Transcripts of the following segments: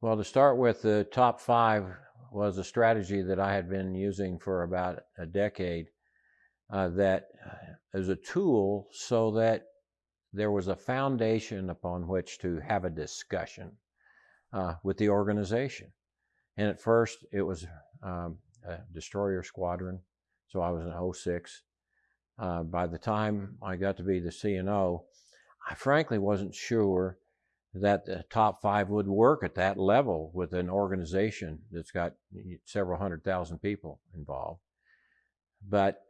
Well, to start with, the top five was a strategy that I had been using for about a decade uh, that uh, is a tool so that there was a foundation upon which to have a discussion uh, with the organization. And at first, it was um, a destroyer squadron, so I was in 06. Uh, by the time I got to be the CNO, I frankly wasn't sure that the top five would work at that level with an organization that's got several hundred thousand people involved. But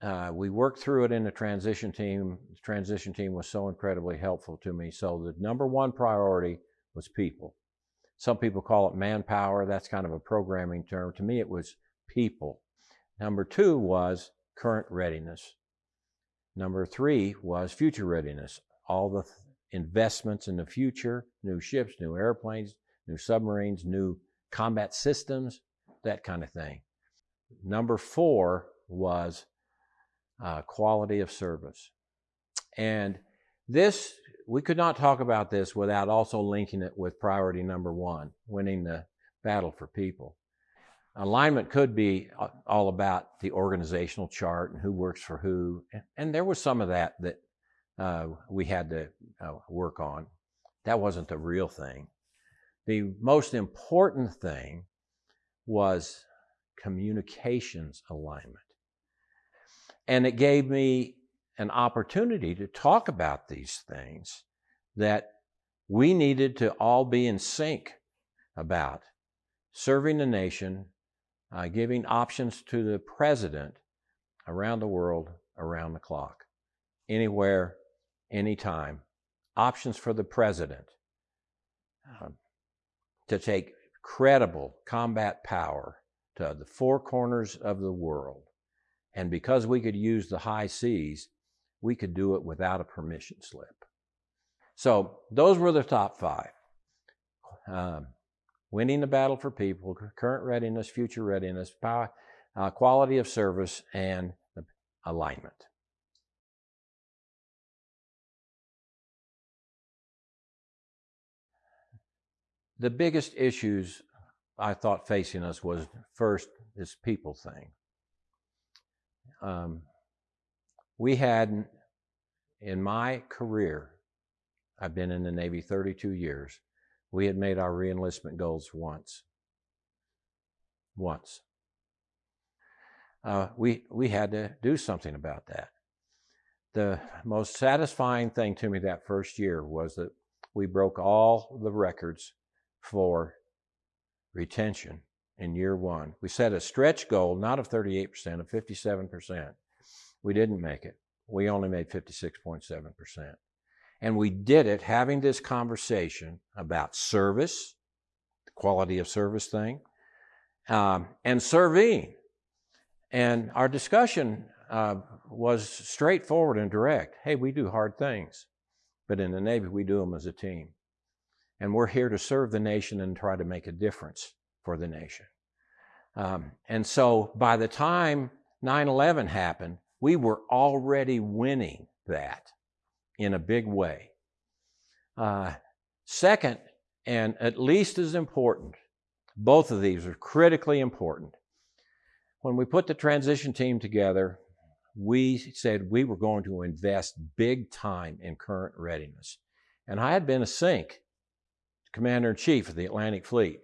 uh, we worked through it in the transition team. The transition team was so incredibly helpful to me. So the number one priority was people. Some people call it manpower. That's kind of a programming term. To me, it was people. Number two was current readiness. Number three was future readiness. All the investments in the future, new ships, new airplanes, new submarines, new combat systems, that kind of thing. Number four was uh, quality of service. And this, we could not talk about this without also linking it with priority number one, winning the battle for people. Alignment could be uh, all about the organizational chart and who works for who. And there was some of that that uh, we had to uh, work on. That wasn't the real thing. The most important thing was communications alignment. And it gave me an opportunity to talk about these things that we needed to all be in sync about serving the nation, uh, giving options to the president around the world, around the clock, anywhere, anytime, options for the president um, to take credible combat power to the four corners of the world. And because we could use the high seas, we could do it without a permission slip. So those were the top five. Um, winning the battle for people, current readiness, future readiness, power, uh, quality of service, and alignment. The biggest issues I thought facing us was first this people thing. Um, we had, in my career, I've been in the Navy 32 years, we had made our reenlistment goals once. Once. Uh, we, we had to do something about that. The most satisfying thing to me that first year was that we broke all the records for retention in year one. We set a stretch goal, not of 38%, of 57%. We didn't make it. We only made 56.7%. And we did it having this conversation about service, the quality of service thing, um, and serving. And our discussion uh, was straightforward and direct. Hey, we do hard things, but in the Navy, we do them as a team and we're here to serve the nation and try to make a difference for the nation. Um, and so by the time 9 11 happened, we were already winning that in a big way. Uh, second, and at least as important, both of these are critically important. When we put the transition team together, we said we were going to invest big time in current readiness. And I had been a CINC commander in chief of the Atlantic Fleet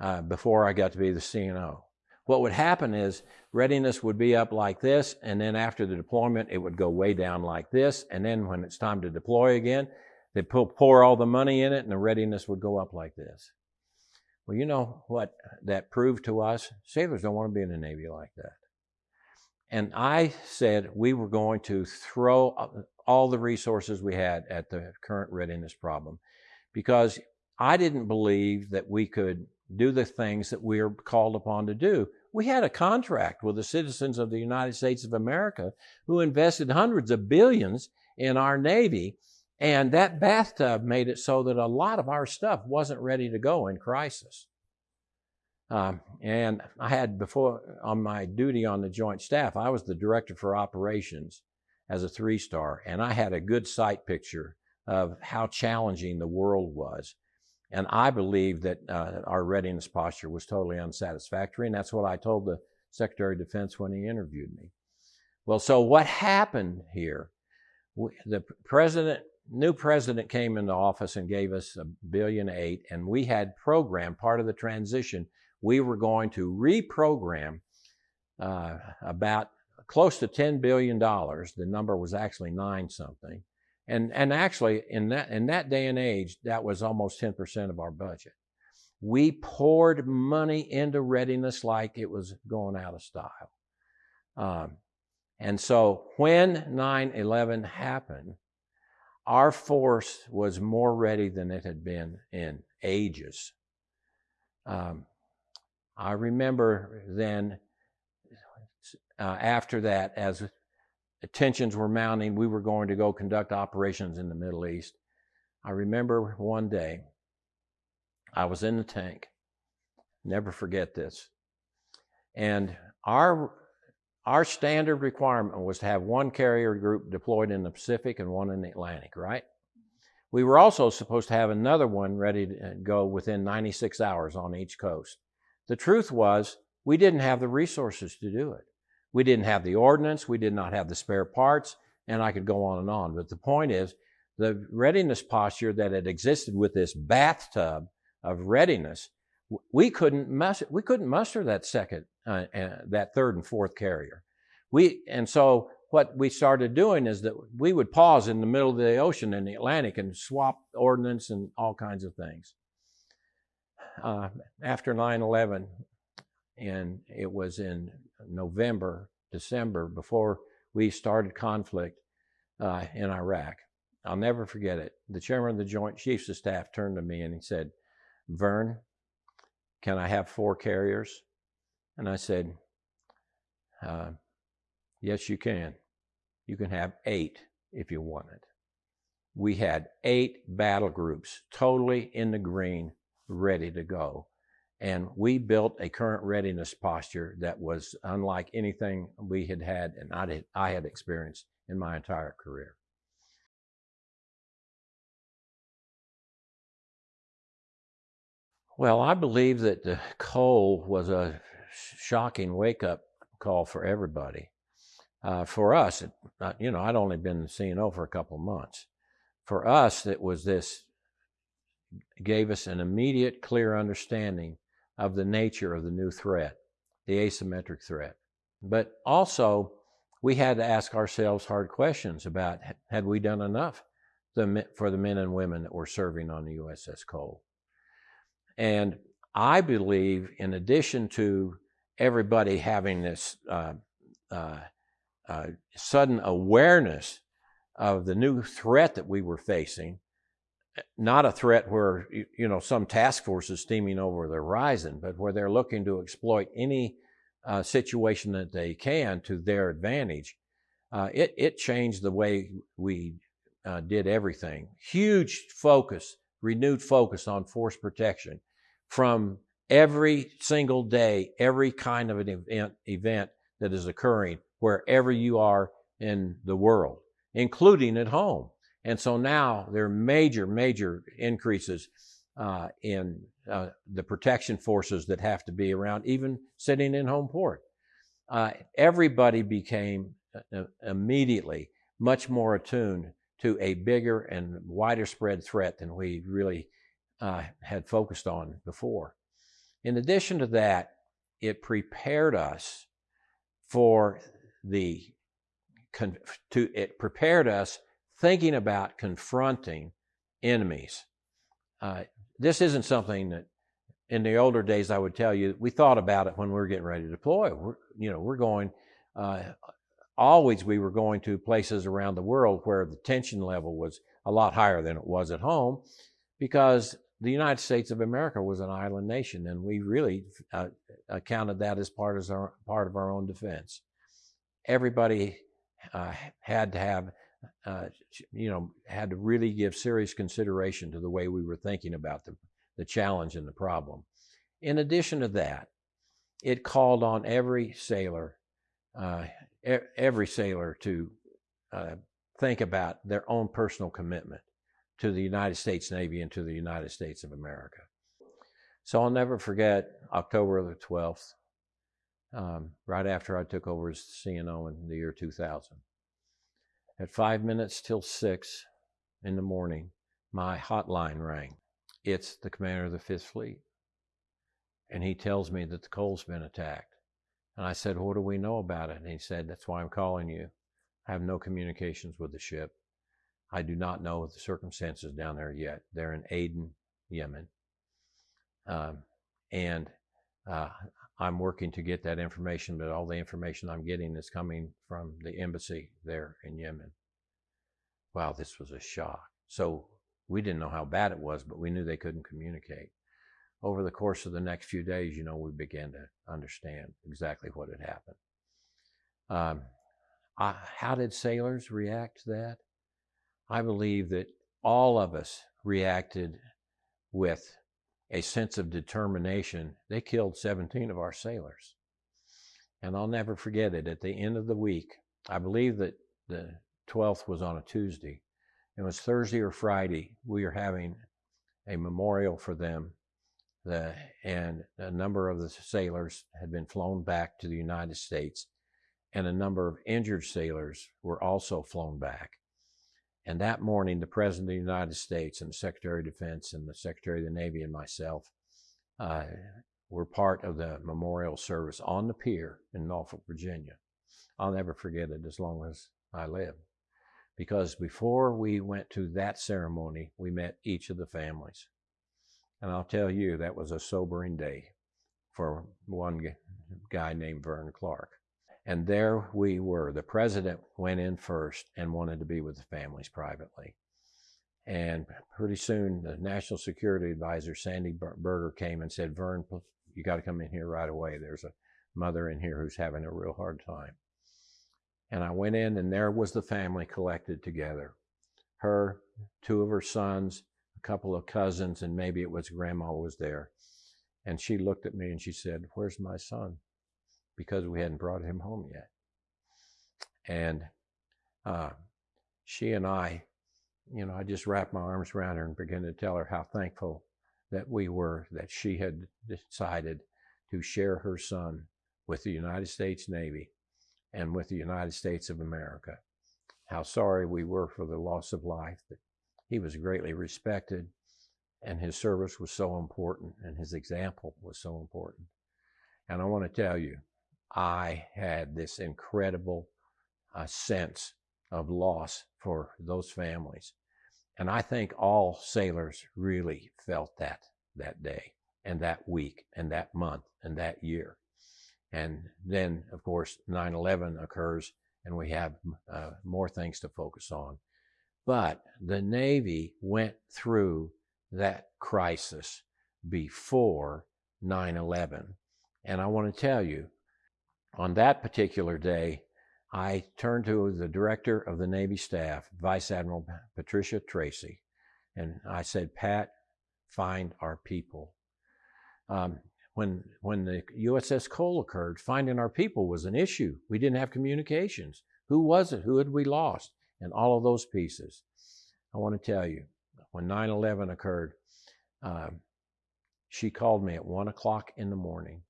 uh, before I got to be the CNO. What would happen is readiness would be up like this, and then after the deployment, it would go way down like this, and then when it's time to deploy again, they'd pour all the money in it, and the readiness would go up like this. Well, you know what that proved to us? Sailors don't want to be in the Navy like that. And I said we were going to throw all the resources we had at the current readiness problem because I didn't believe that we could do the things that we are called upon to do. We had a contract with the citizens of the United States of America who invested hundreds of billions in our Navy. And that bathtub made it so that a lot of our stuff wasn't ready to go in crisis. Um, and I had before on my duty on the Joint Staff, I was the director for operations as a three star, and I had a good sight picture of how challenging the world was And I believe that uh, our readiness posture was totally unsatisfactory, and that's what I told the Secretary of Defense when he interviewed me. Well, so what happened here? The president, new president came into office and gave us a billion eight, and we had programmed part of the transition. We were going to reprogram uh, about close to $10 billion. The number was actually nine something. And, and actually, in that, in that day and age, that was almost 10% of our budget. We poured money into readiness like it was going out of style. Um, and so when 9 11 happened, our force was more ready than it had been in ages. Um, I remember then, uh, after that, as tensions were mounting. We were going to go conduct operations in the Middle East. I remember one day I was in the tank. Never forget this. And our our standard requirement was to have one carrier group deployed in the Pacific and one in the Atlantic, right? We were also supposed to have another one ready to uh, go within 96 hours on each coast. The truth was, we didn't have the resources to do it. We didn't have the ordnance, we did not have the spare parts, and I could go on and on. But the point is, the readiness posture that had existed with this bathtub of readiness, we couldn't muster, we couldn't muster that second, uh, uh, that third and fourth carrier. We and so what we started doing is that we would pause in the middle of the ocean in the Atlantic and swap ordnance and all kinds of things. Uh, after 9/11, and it was in November, December, before we started conflict uh, in Iraq. I'll never forget it. The chairman of the Joint Chiefs of Staff turned to me and he said, Vern, can I have four carriers? And I said, uh, Yes, you can. You can have eight if you want it. We had eight battle groups totally in the green, ready to go. And we built a current readiness posture that was unlike anything we had had and I had, I had experienced in my entire career. Well, I believe that the Cole was a shocking wake up call for everybody. Uh, for us, it, uh, you know, I'd only been CNO for a couple months. For us, it was this gave us an immediate, clear understanding of the nature of the new threat, the asymmetric threat. But also, we had to ask ourselves hard questions about had we done enough for the men and women that were serving on the USS Cole. And I believe, in addition to everybody having this uh, uh, uh, sudden awareness of the new threat that we were facing, not a threat where you know some task force is steaming over the horizon, but where they're looking to exploit any uh, situation that they can to their advantage. Uh, it it changed the way we uh, did everything. Huge focus, renewed focus on force protection from every single day, every kind of an event, event that is occurring wherever you are in the world, including at home. And so now there are major, major increases uh, in uh, the protection forces that have to be around, even sitting in home port. Uh, everybody became uh, immediately much more attuned to a bigger and wider spread threat than we really uh, had focused on before. In addition to that, it prepared us for the to it prepared us thinking about confronting enemies. Uh, this isn't something that in the older days I would tell you we thought about it when we were getting ready to deploy. We're, you know, we're going uh, always we were going to places around the world where the tension level was a lot higher than it was at home because the United States of America was an island nation and we really uh, counted that as part, as our, part of our own defense. Everybody uh, had to have uh, you know, had to really give serious consideration to the way we were thinking about the, the challenge and the problem. In addition to that, it called on every sailor, uh, every sailor to uh, think about their own personal commitment to the United States Navy and to the United States of America. So I'll never forget October the 12th, um, right after I took over as CNO in the year 2000. At five minutes till six in the morning, my hotline rang. It's the commander of the Fifth Fleet. And he tells me that the Cole's been attacked. And I said, What do we know about it? And he said, That's why I'm calling you. I have no communications with the ship. I do not know the circumstances down there yet. They're in Aden, Yemen. Um, and uh, I'm working to get that information, but all the information I'm getting is coming from the embassy there in Yemen. Wow, this was a shock. So we didn't know how bad it was, but we knew they couldn't communicate. Over the course of the next few days, you know, we began to understand exactly what had happened. Um, I, how did sailors react to that? I believe that all of us reacted with a sense of determination. They killed 17 of our sailors. And I'll never forget it. At the end of the week, I believe that the 12th was on a Tuesday. It was Thursday or Friday. We were having a memorial for them. The, and a number of the sailors had been flown back to the United States, and a number of injured sailors were also flown back. And that morning, the President of the United States and the Secretary of Defense and the Secretary of the Navy and myself uh, were part of the memorial service on the pier in Norfolk, Virginia. I'll never forget it as long as I live. Because before we went to that ceremony, we met each of the families. And I'll tell you, that was a sobering day for one guy named Vern Clark. And there we were. The president went in first and wanted to be with the families privately. And pretty soon, the National Security Advisor, Sandy Berger, came and said, Vern, you got to come in here right away. There's a mother in here who's having a real hard time. And I went in, and there was the family collected together her, two of her sons, a couple of cousins, and maybe it was grandma was there. And she looked at me and she said, Where's my son? Because we hadn't brought him home yet. And uh, she and I, you know, I just wrapped my arms around her and began to tell her how thankful that we were that she had decided to share her son with the United States Navy and with the United States of America. How sorry we were for the loss of life, that he was greatly respected and his service was so important and his example was so important. And I want to tell you, I had this incredible uh, sense of loss for those families. And I think all sailors really felt that that day and that week and that month and that year. And then, of course, 9 11 occurs and we have uh, more things to focus on. But the Navy went through that crisis before 9 11. And I want to tell you, on that particular day, I turned to the director of the Navy staff, Vice Admiral Patricia Tracey, and I said, Pat, find our people. Um, when, when the USS Cole occurred, finding our people was an issue. We didn't have communications. Who was it? Who had we lost? And all of those pieces. I want to tell you, when 9 11 occurred, um, she called me at 1 o'clock in the morning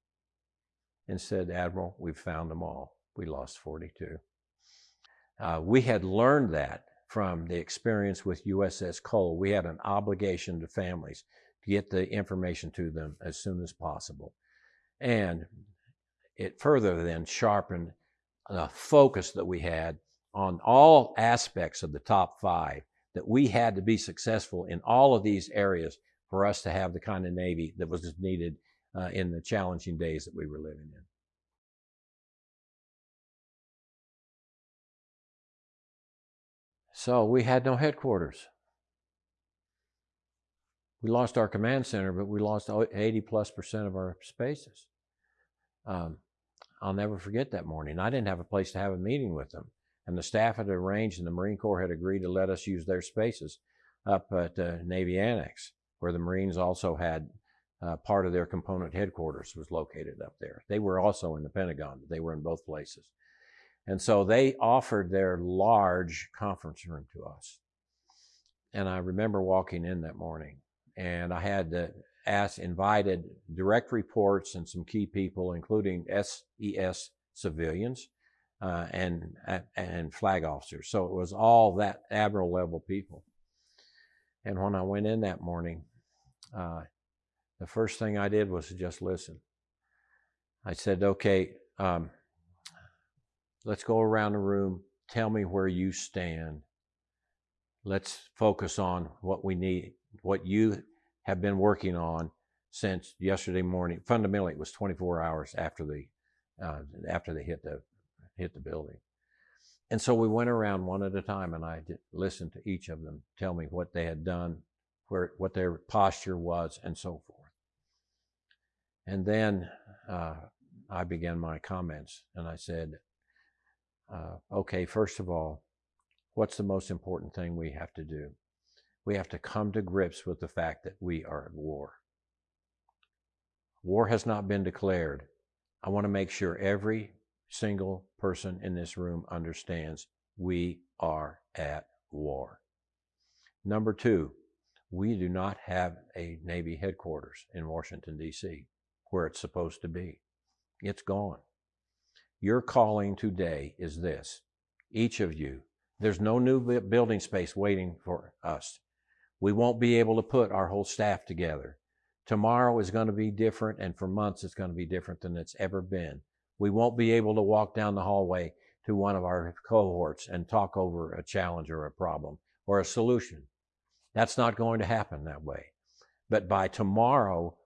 and said, Admiral, we've found them all. We lost 42. Uh, we had learned that from the experience with USS Cole. We had an obligation to families to get the information to them as soon as possible. And it further then sharpened the focus that we had on all aspects of the top five, that we had to be successful in all of these areas for us to have the kind of Navy that was needed uh, in the challenging days that we were living in. So we had no headquarters. We lost our command center, but we lost 80 plus percent of our spaces. Um, I'll never forget that morning. I didn't have a place to have a meeting with them. And the staff had arranged, and the Marine Corps had agreed to let us use their spaces up at uh, Navy Annex, where the Marines also had uh, part of their component headquarters was located up there. They were also in the Pentagon, they were in both places. And so they offered their large conference room to us. and I remember walking in that morning, and I had to ask, invited direct reports and some key people, including SES civilians uh, and and flag officers. So it was all that admiral level people. And when I went in that morning, uh, the first thing I did was just listen. I said, "Okay, um, let's go around the room. Tell me where you stand. Let's focus on what we need, what you have been working on since yesterday morning. Fundamentally, it was 24 hours after the uh, after they hit the hit the building. And so we went around one at a time, and I listened to each of them tell me what they had done, where what their posture was, and so forth. And then uh, I began my comments, and I said, uh, "Okay, first of all, what's the most important thing we have to do? We have to come to grips with the fact that we are at war. War has not been declared. I want to make sure every single person in this room understands we are at war. Number two, we do not have a Navy headquarters in Washington, D.C., where it's supposed to be. It's gone. Your calling today is this each of you. There's no new building space waiting for us. We won't be able to put our whole staff together. Tomorrow is going to be different, and for months it's going to be different than it's ever been. We won't be able to walk down the hallway to one of our cohorts and talk over a challenge or a problem or a solution. That's not going to happen that way. But by tomorrow,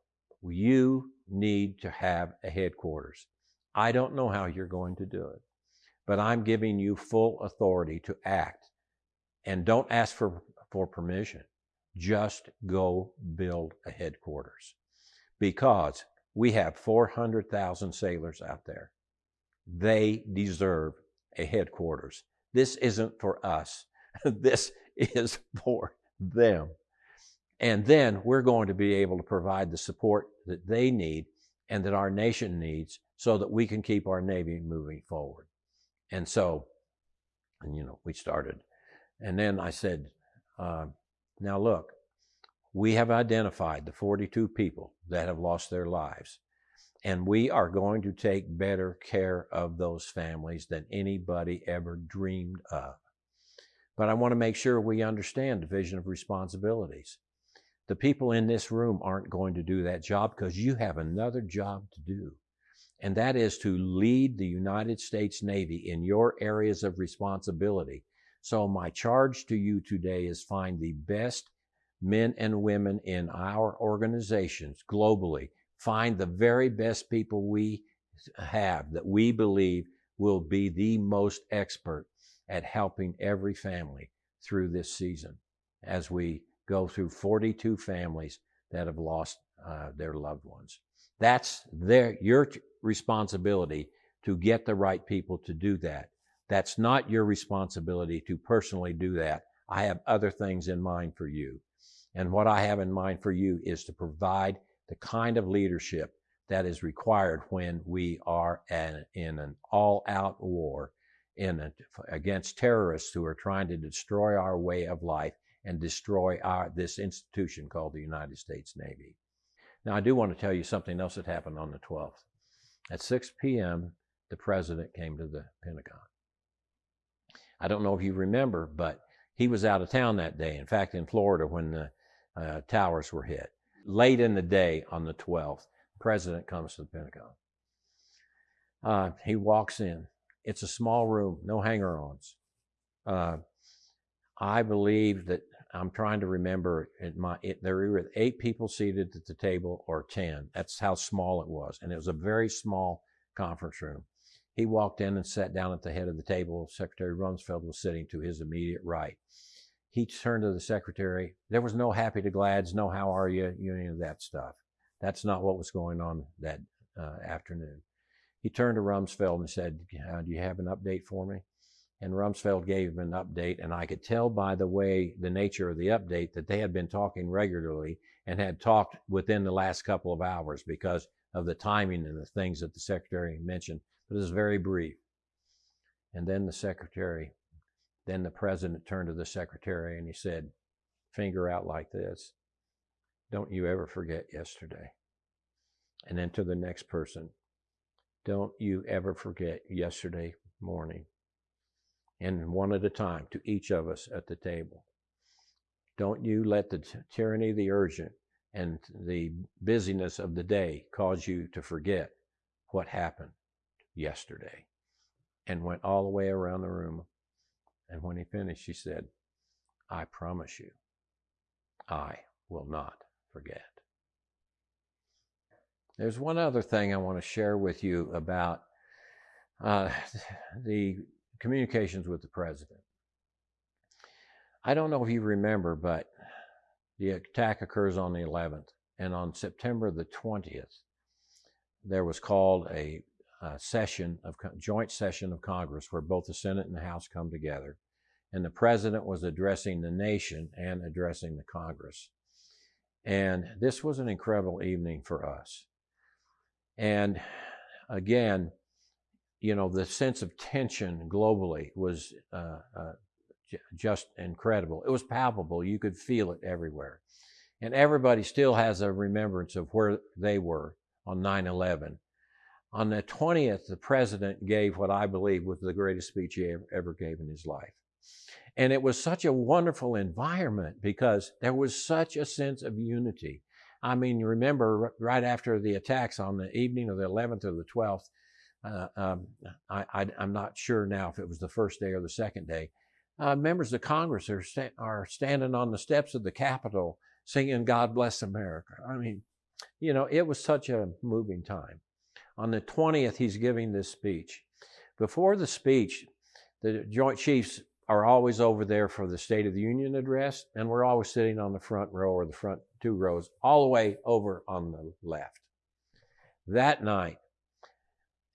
you need to have a headquarters. I don't know how you're going to do it, but I'm giving you full authority to act. And don't ask for, for permission. Just go build a headquarters. Because we have 400,000 sailors out there. They deserve a headquarters. This isn't for us. this is for them. And then we're going to be able to provide the support that they need and that our nation needs so that we can keep our Navy moving forward. And so, and you know, we started. And then I said, uh, now look, we have identified the 42 people that have lost their lives. And we are going to take better care of those families than anybody ever dreamed of. But I want to make sure we understand division of responsibilities. The people in this room aren't going to do that job because you have another job to do. And that is to lead the United States Navy in your areas of responsibility. So my charge to you today is find the best men and women in our organizations globally find the very best people we have that we believe will be the most expert at helping every family through this season as we go through 42 families that have lost uh, their loved ones. That's their, your responsibility to get the right people to do that. That's not your responsibility to personally do that. I have other things in mind for you. And what I have in mind for you is to provide the kind of leadership that is required when we are an, in an all out war in a, against terrorists who are trying to destroy our way of life and destroy our, this institution called the United States Navy. Now, I do want to tell you something else that happened on the 12th. At 6 p.m., the president came to the Pentagon. I don't know if you remember, but he was out of town that day. In fact, in Florida when the uh, towers were hit. Late in the day on the 12th, the president comes to the Pentagon. Uh, he walks in. It's a small room, no hanger ons. Uh, I believe that I'm trying to remember my, it, there were eight people seated at the table or 10. That's how small it was. And it was a very small conference room. He walked in and sat down at the head of the table. Secretary Rumsfeld was sitting to his immediate right he turned to the secretary. There was no happy to glads, no how are you, you know, any of that stuff. That's not what was going on that uh, afternoon. He turned to Rumsfeld and said, Do you have an update for me? And Rumsfeld gave him an update, and I could tell by the way, the nature of the update, that they had been talking regularly and had talked within the last couple of hours because of the timing and the things that the secretary mentioned. But it was very brief. And then the secretary then the president turned to the secretary and he said, finger out like this. Don't you ever forget yesterday. And then to the next person, don't you ever forget yesterday morning. And one at a time to each of us at the table. Don't you let the tyranny of the urgent and the busyness of the day cause you to forget what happened yesterday. And went all the way around the room. And when he finished, he said, I promise you, I will not forget. There's one other thing I want to share with you about uh, the communications with the president. I don't know if you remember, but the attack occurs on the 11th, and on September the 20th, there was called a, a session of joint session of Congress where both the Senate and the House come together, and the president was addressing the nation and addressing the Congress. And this was an incredible evening for us. And again, you know, the sense of tension globally was uh, uh, just incredible. It was palpable. You could feel it everywhere. And everybody still has a remembrance of where they were on 9 11. On the 20th, the president gave what I believe was the greatest speech he ever gave in his life. And it was such a wonderful environment because there was such a sense of unity. I mean, remember right after the attacks on the evening of the 11th or the 12th, uh, um, I, am not sure now if it was the first day or the second day, uh, members of Congress are, sta- are standing on the steps of the Capitol singing God Bless America. I mean, you know, it was such a moving time. On the 20th, he's giving this speech. Before the speech, the Joint Chiefs are always over there for the State of the Union address, and we're always sitting on the front row or the front two rows, all the way over on the left. That night,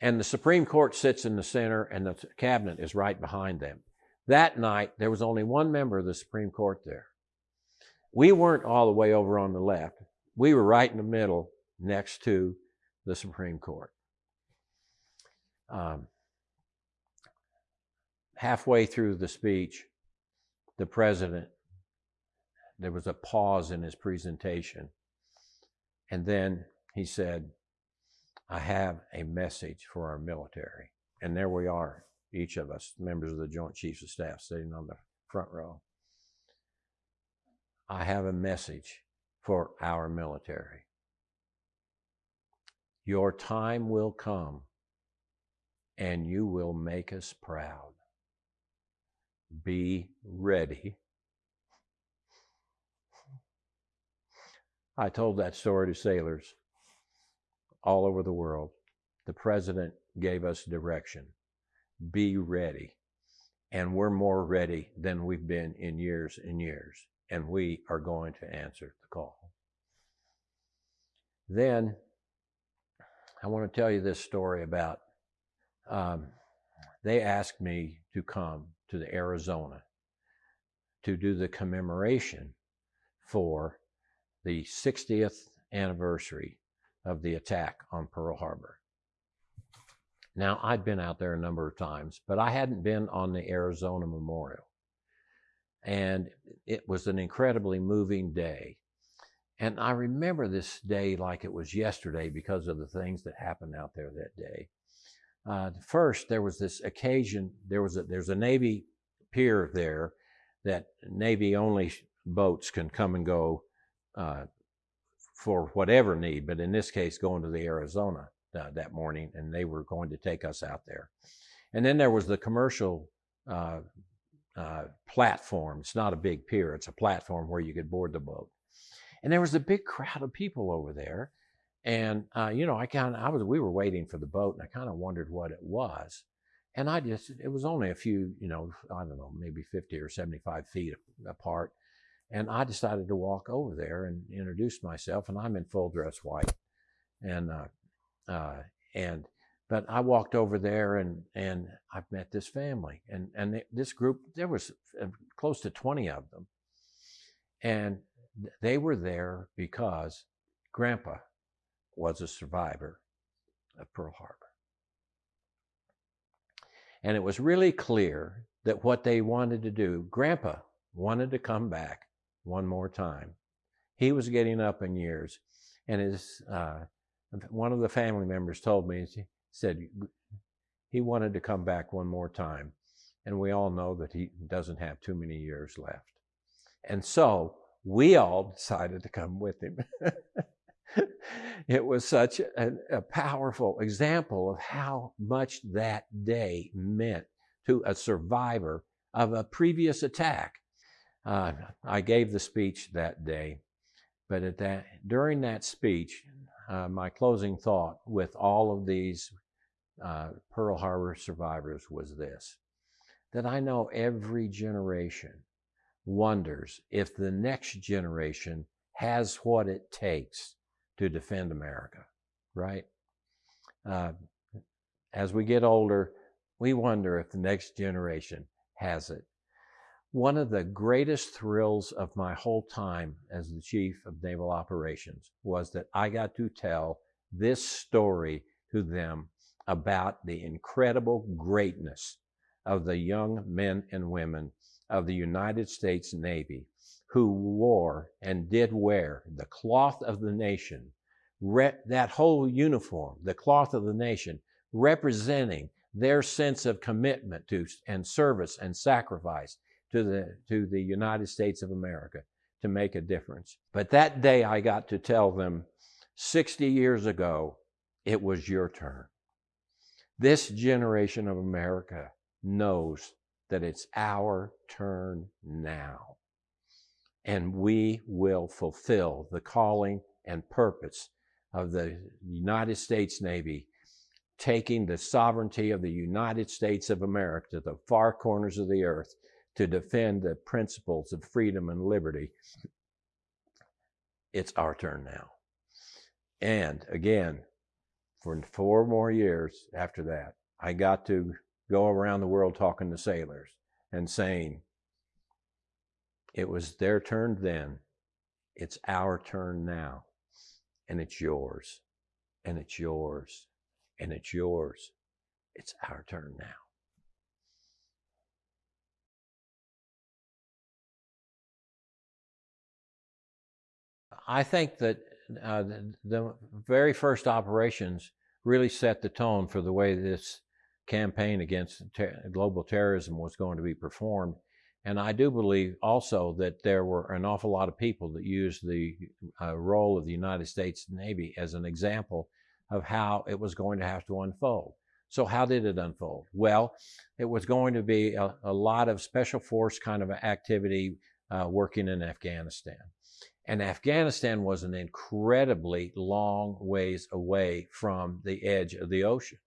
and the Supreme Court sits in the center, and the cabinet is right behind them. That night, there was only one member of the Supreme Court there. We weren't all the way over on the left. We were right in the middle next to the Supreme Court. Um, halfway through the speech, the president, there was a pause in his presentation. And then he said, I have a message for our military. And there we are, each of us, members of the Joint Chiefs of Staff, sitting on the front row. I have a message for our military. Your time will come and you will make us proud. Be ready. I told that story to sailors all over the world. The president gave us direction be ready. And we're more ready than we've been in years and years. And we are going to answer the call. Then I want to tell you this story about um, they asked me to come to the Arizona to do the commemoration for the 60th anniversary of the attack on Pearl Harbor. Now, I'd been out there a number of times, but I hadn't been on the Arizona Memorial. And it was an incredibly moving day. And I remember this day like it was yesterday because of the things that happened out there that day. Uh, first, there was this occasion. There was a there's a Navy pier there that Navy only boats can come and go uh, for whatever need, but in this case, going to the Arizona uh, that morning, and they were going to take us out there. And then there was the commercial uh, uh, platform. It's not a big pier; it's a platform where you could board the boat. And there was a big crowd of people over there. And uh, you know, I kind I was, we were waiting for the boat, and I kind of wondered what it was. And I just, it was only a few, you know, I don't know, maybe 50 or 75 feet apart. And I decided to walk over there and introduce myself, and I'm in full dress white. And uh, uh, and but I walked over there and and I've met this family and and this group there was uh, close to 20 of them and they were there because grandpa was a survivor of Pearl Harbor and it was really clear that what they wanted to do grandpa wanted to come back one more time. He was getting up in years, and his uh, one of the family members told me, he said he wanted to come back one more time. And we all know that he doesn't have too many years left. And so we all decided to come with him. it was such a, a, powerful example of how much that day meant to a survivor of a previous attack. Uh, I gave the speech that day, but at that during that speech, uh, my closing thought with all of these uh, Pearl Harbor survivors was this that I know every generation wonders if the next generation has what it takes to defend America, right? Uh, as we get older, we wonder if the next generation has it. One of the greatest thrills of my whole time as the Chief of Naval Operations was that I got to tell this story to them about the incredible greatness of the young men and women of the United States Navy who wore and did wear the cloth of the nation, that whole uniform, the cloth of the nation, representing their sense of commitment to and service and sacrifice to the, to the United States of America to make a difference. But that day I got to tell them 60 years ago, it was your turn. This generation of America knows that it's our turn now. And we will fulfill the calling and purpose of the United States Navy, taking the sovereignty of the United States of America to the far corners of the earth to defend the principles of freedom and liberty. It's our turn now. And again, for four more years after that, I got to go around the world talking to sailors and saying, it was their turn then, it's our turn now, and it's yours, and it's yours, and it's yours. It's our turn now. I think that uh, the, the, very first operations really set the tone for the way this campaign against ter- global terrorism was going to be performed. And I do believe also that there were an awful lot of people that used the uh, role of the United States Navy as an example of how it was going to have to unfold. So, how did it unfold? Well, it was going to be a, a lot of special force kind of activity uh, working in Afghanistan. And Afghanistan was an incredibly long ways away from the edge of the ocean.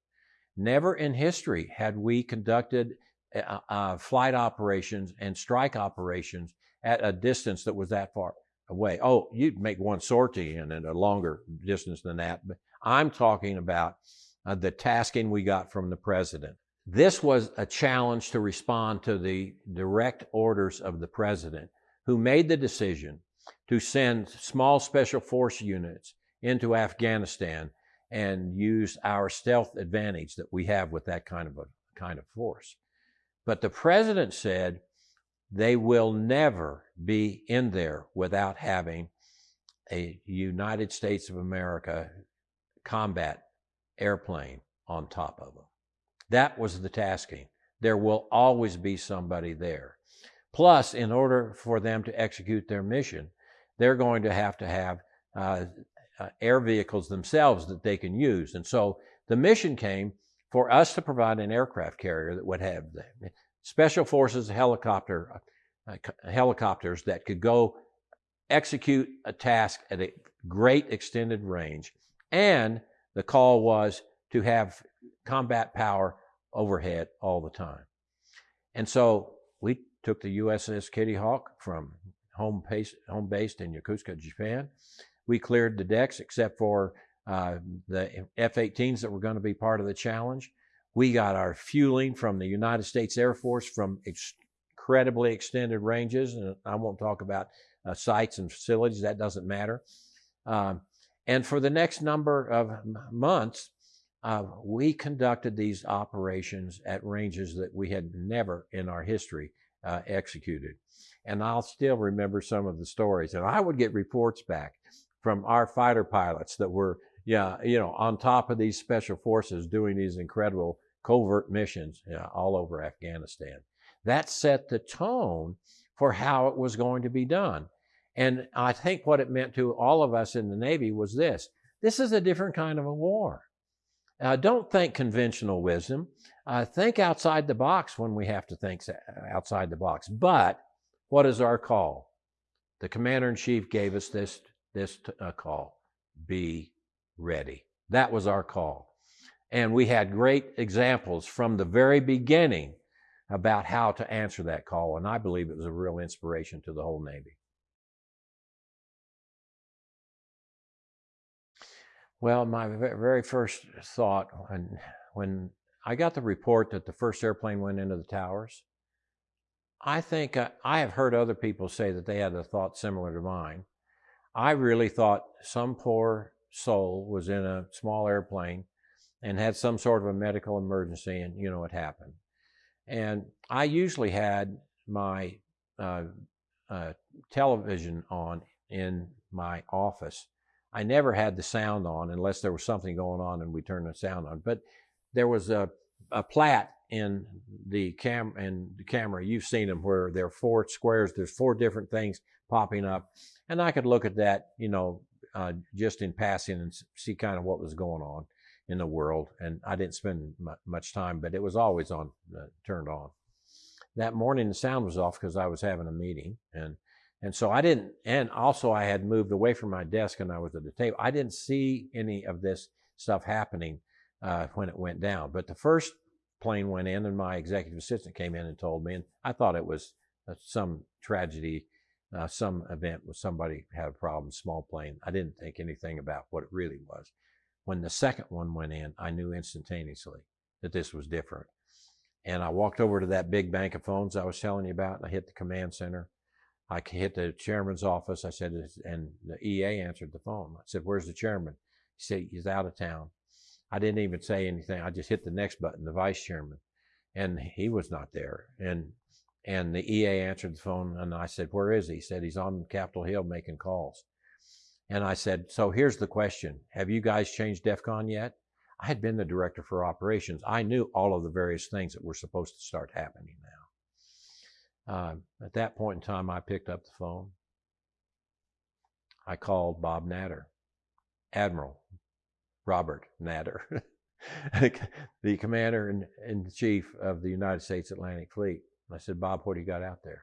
Never in history had we conducted uh, uh, flight operations and strike operations at a distance that was that far away. Oh, you'd make one sortie in at a longer distance than that, but I'm talking about uh, the tasking we got from the president. This was a challenge to respond to the direct orders of the president, who made the decision to send small special force units into Afghanistan and use our stealth advantage that we have with that kind of a kind of force. But the president said they will never be in there without having a United States of America combat airplane on top of them. That was the tasking. There will always be somebody there. Plus, in order for them to execute their mission, they're going to have to have uh, uh, air vehicles themselves that they can use. And so the mission came for us to provide an aircraft carrier that would have the special forces helicopter uh, helicopters that could go execute a task at a great extended range. And the call was to have combat power overhead all the time. And so we took the USS Kitty Hawk from home, base, home based in Yokosuka, Japan. We cleared the decks except for uh, the F 18s that were going to be part of the challenge. We got our fueling from the United States Air Force from incredibly extended ranges. And I won't talk about uh, sites and facilities, that doesn't matter. Um, and for the next number of months, uh, we conducted these operations at ranges that we had never in our history uh, executed. And I'll still remember some of the stories. And I would get reports back from our fighter pilots that were, yeah, you know, on top of these special forces doing these incredible covert missions you know, all over Afghanistan. That set the tone for how it was going to be done. And I think what it meant to all of us in the Navy was this this is a different kind of a war. Uh, don't think conventional wisdom. Uh, think outside the box when we have to think outside the box. But what is our call? The commander in chief gave us this, this uh, call be ready. That was our call. And we had great examples from the very beginning about how to answer that call. And I believe it was a real inspiration to the whole Navy. Well, my very first thought when, when I got the report that the first airplane went into the towers, I think I, I have heard other people say that they had a thought similar to mine. I really thought some poor soul was in a small airplane and had some sort of a medical emergency, and you know it happened. And I usually had my uh, uh, television on in my office I never had the sound on unless there was something going on and we turned the sound on. But there was a, a plat in the cam in the camera. You've seen them where there are four squares. There's four different things popping up, and I could look at that, you know, uh, just in passing and see kind of what was going on in the world. And I didn't spend much time, but it was always on, uh, turned on. That morning, the sound was off because I was having a meeting, and and so I didn't, and also I had moved away from my desk and I was at the table. I didn't see any of this stuff happening uh, when it went down. But the first plane went in and my executive assistant came in and told me, and I thought it was uh, some tragedy, uh, some event with somebody had a problem, small plane. I didn't think anything about what it really was. When the second one went in, I knew instantaneously that this was different. And I walked over to that big bank of phones I was telling you about, and I hit the command center I hit the chairman's office. I said, and the EA answered the phone. I said, where's the chairman? He said, he's out of town. I didn't even say anything. I just hit the next button, the vice chairman, and he was not there. And and the EA answered the phone, and I said, where is he? He said, he's on Capitol Hill making calls. And I said, so here's the question. Have you guys changed DEFCON yet? I had been the director for operations. I knew all of the various things that were supposed to start happening. Uh, at that point in time, I picked up the phone. I called Bob Natter, Admiral Robert Natter, the commander in, in chief of the United States Atlantic Fleet. I said, Bob, what do you got out there?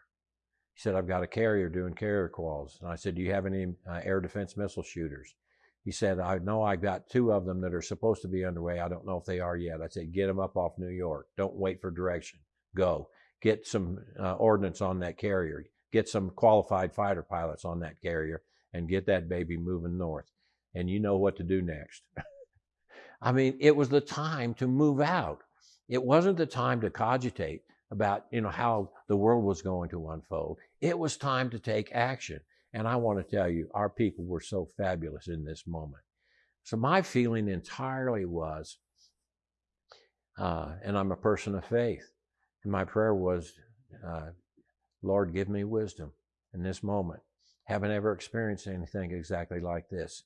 He said, I've got a carrier doing carrier quals. And I said, Do you have any uh, air defense missile shooters? He said, I know I've got two of them that are supposed to be underway. I don't know if they are yet. I said, Get them up off New York. Don't wait for direction. Go get some uh, ordnance on that carrier, get some qualified fighter pilots on that carrier, and get that baby moving north. And you know what to do next. I mean, it was the time to move out. It wasn't the time to cogitate about, you know, how the world was going to unfold. It was time to take action. And I want to tell you, our people were so fabulous in this moment. So my feeling entirely was, uh, and I'm a person of faith, and my prayer was, uh, Lord, give me wisdom in this moment. Haven't ever experienced anything exactly like this,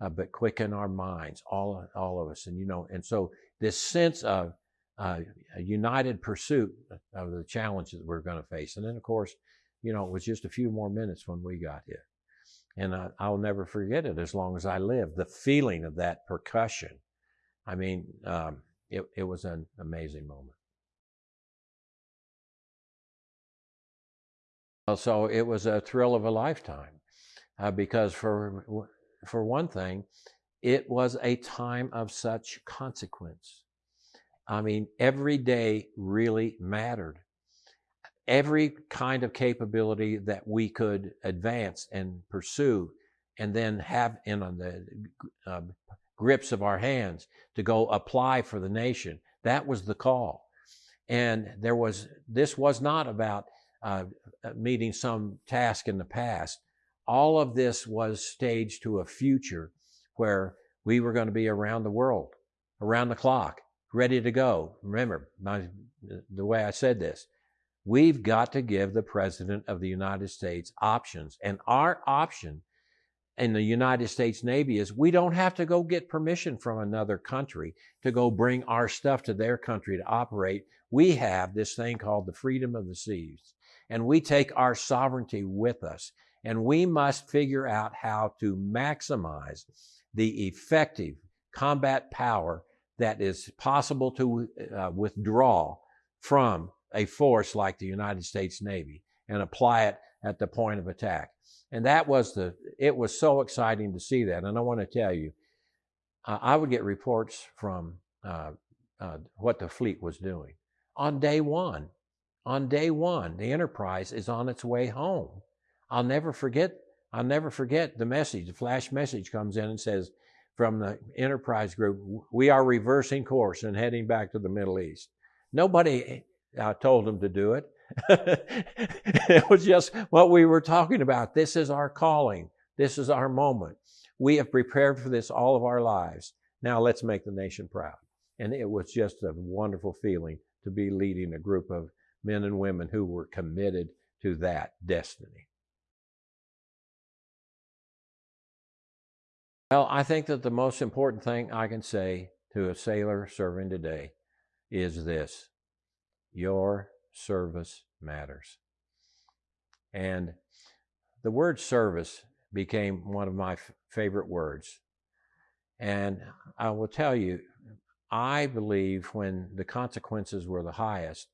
uh, but quicken our minds, all all of us. And you know, and so this sense of uh, a united pursuit of the challenges we're going to face. And then, of course, you know, it was just a few more minutes when we got here. And I, I'll never forget it as long as I live. The feeling of that percussion. I mean, um, it, it was an amazing moment. So it was a thrill of a lifetime uh, because, for, for one thing, it was a time of such consequence. I mean, every day really mattered. Every kind of capability that we could advance and pursue and then have in on the uh, grips of our hands to go apply for the nation. That was the call. And there was, this was not about uh, uh, meeting some task in the past. All of this was staged to a future where we were going to be around the world, around the clock, ready to go. Remember my, the way I said this. We've got to give the President of the United States options. And our option in the United States Navy is we don't have to go get permission from another country to go bring our stuff to their country to operate. We have this thing called the freedom of the seas. And we take our sovereignty with us. And we must figure out how to maximize the effective combat power that is possible to uh, withdraw from a force like the United States Navy and apply it at the point of attack. And that was the, it was so exciting to see that. And I want to tell you, uh, I would get reports from uh, uh, what the fleet was doing. On day one, on day one, the Enterprise is on its way home. I'll never forget, I'll never forget the message. The flash message comes in and says, from the Enterprise group, we are reversing course and heading back to the Middle East. Nobody uh, told them to do it. it was just what we were talking about. This is our calling. This is our moment. We have prepared for this all of our lives. Now let's make the nation proud. And it was just a wonderful feeling to be leading a group of men and women who were committed to that destiny. Well, I think that the most important thing I can say to a sailor serving today is this your service matters. And the word service became one of my favorite words. And I will tell you, I believe when the consequences were the highest,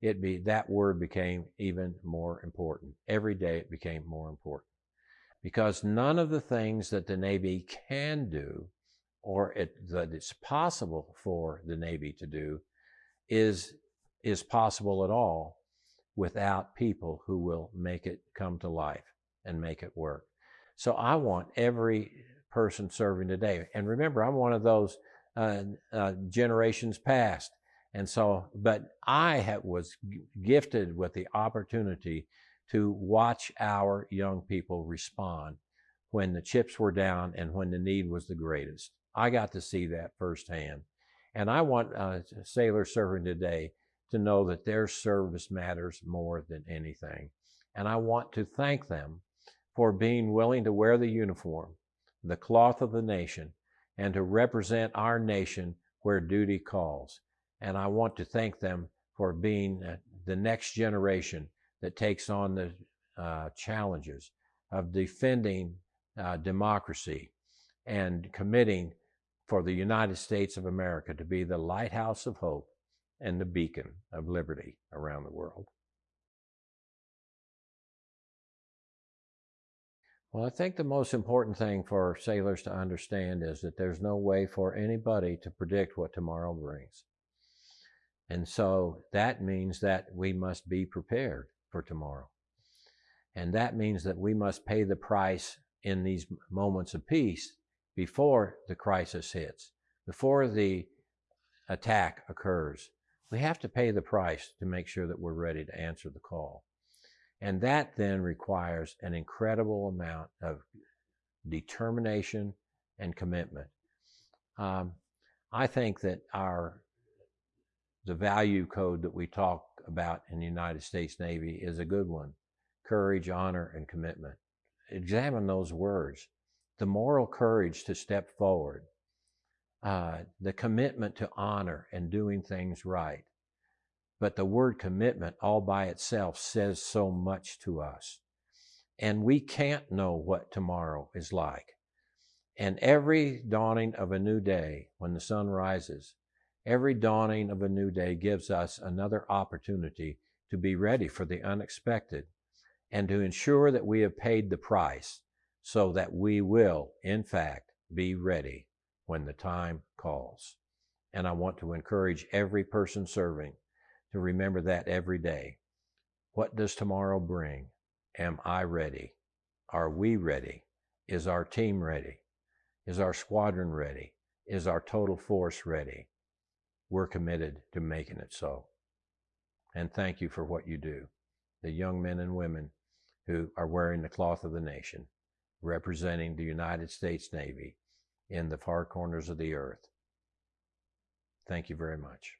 it be that word became even more important. Every day it became more important. Because none of the things that the Navy can do or it, that it's possible for the Navy to do is is possible at all without people who will make it come to life and make it work. So I want every person serving today. And remember, I'm one of those uh, uh, generations past. And so, but I have, was gifted with the opportunity to watch our young people respond when the chips were down and when the need was the greatest. I got to see that firsthand. And I want uh, sailors serving today to know that their service matters more than anything. And I want to thank them for being willing to wear the uniform, the cloth of the nation, and to represent our nation where duty calls. And I want to thank them for being uh, the next generation that takes on the uh, challenges of defending uh, democracy and committing for the United States of America to be the lighthouse of hope and the beacon of liberty around the world. Well, I think the most important thing for sailors to understand is that there's no way for anybody to predict what tomorrow brings. And so that means that we must be prepared for tomorrow. And that means that we must pay the price in these moments of peace before the crisis hits, before the attack occurs, we have to pay the price to make sure that we're ready to answer the call. And that then requires an incredible amount of determination and commitment. Um, I think that our the value code that we talk about in the United States Navy is a good one. Courage, honor, and commitment. Examine those words. The moral courage to step forward, uh, the commitment to honor and doing things right. But the word commitment all by itself says so much to us. And we can't know what tomorrow is like. And every dawning of a new day, when the sun rises, every dawning of a new day gives us another opportunity to be ready for the unexpected and to ensure that we have paid the price so that we will, in fact, be ready when the time calls. And I want to encourage every person serving to remember that every day. What does tomorrow bring? Am I ready? Are we ready? Is our team ready? Is our squadron ready? Is our total force ready? We're committed to making it so. And thank you for what you do. The young men and women who are wearing the cloth of the nation, representing the United States Navy in the far corners of the earth. Thank you very much.